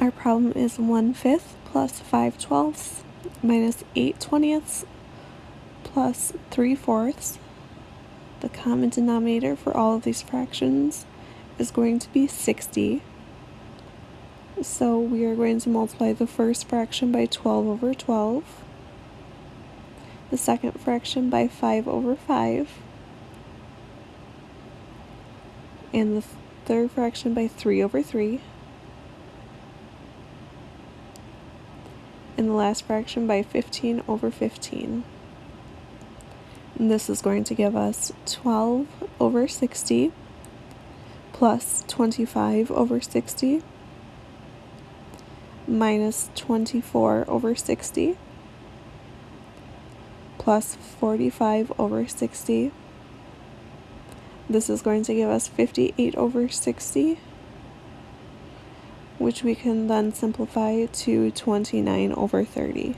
Our problem is 1 fifth plus 5 twelfths minus 8 twentieths plus 3 fourths. The common denominator for all of these fractions is going to be 60. So we are going to multiply the first fraction by 12 over 12, the second fraction by 5 over 5, and the third fraction by 3 over 3, and the last fraction by 15 over 15. And this is going to give us 12 over 60 plus 25 over 60 minus 24 over 60 plus 45 over 60. This is going to give us 58 over 60, which we can then simplify to 29 over 30.